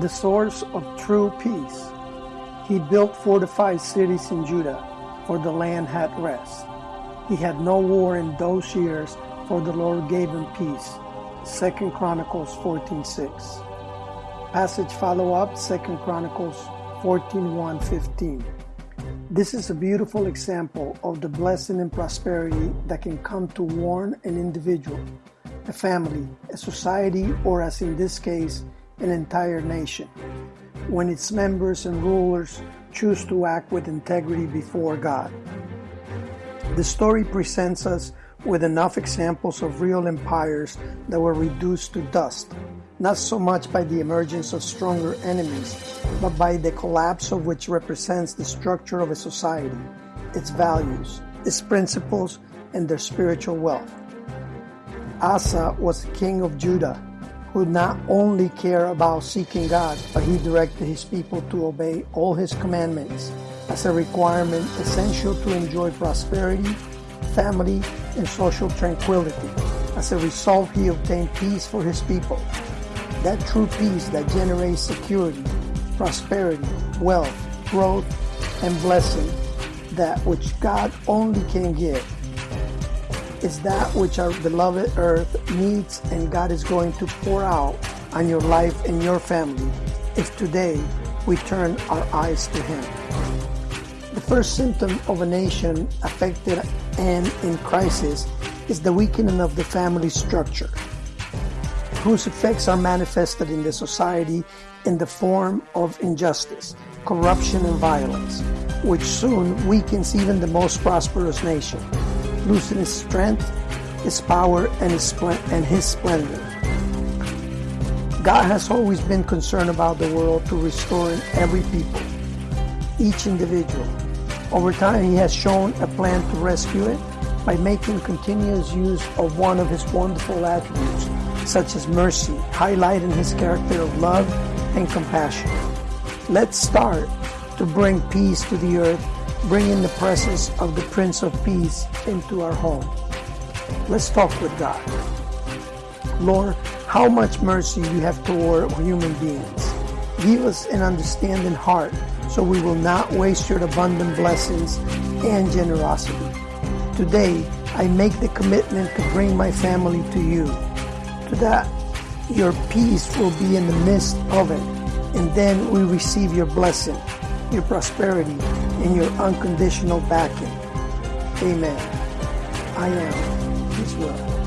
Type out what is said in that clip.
the source of true peace. He built fortified cities in Judah, for the land had rest. He had no war in those years, for the Lord gave him peace. 2 Chronicles 14:6. Passage follow up 2 Chronicles 14 15. This is a beautiful example of the blessing and prosperity that can come to warn an individual, a family, a society, or as in this case, an entire nation, when its members and rulers choose to act with integrity before God. The story presents us with enough examples of real empires that were reduced to dust, not so much by the emergence of stronger enemies, but by the collapse of which represents the structure of a society, its values, its principles, and their spiritual wealth. Asa was king of Judah who not only care about seeking God, but he directed his people to obey all his commandments as a requirement essential to enjoy prosperity, family, and social tranquility. As a result, he obtained peace for his people. That true peace that generates security, prosperity, wealth, growth, and blessing, that which God only can give is that which our beloved earth needs and God is going to pour out on your life and your family if today we turn our eyes to Him. The first symptom of a nation affected and in crisis is the weakening of the family structure, whose effects are manifested in the society in the form of injustice, corruption, and violence, which soon weakens even the most prosperous nation losing his strength, his power, and his, and his splendor. God has always been concerned about the world to restore every people, each individual. Over time, he has shown a plan to rescue it by making continuous use of one of his wonderful attributes, such as mercy, highlighting his character of love and compassion. Let's start to bring peace to the earth bring in the presence of the Prince of Peace into our home. Let's talk with God. Lord, how much mercy you have toward human beings. Give us an understanding heart so we will not waste your abundant blessings and generosity. Today, I make the commitment to bring my family to you, to that your peace will be in the midst of it, and then we receive your blessing your prosperity, and your unconditional backing. Amen. I am His will.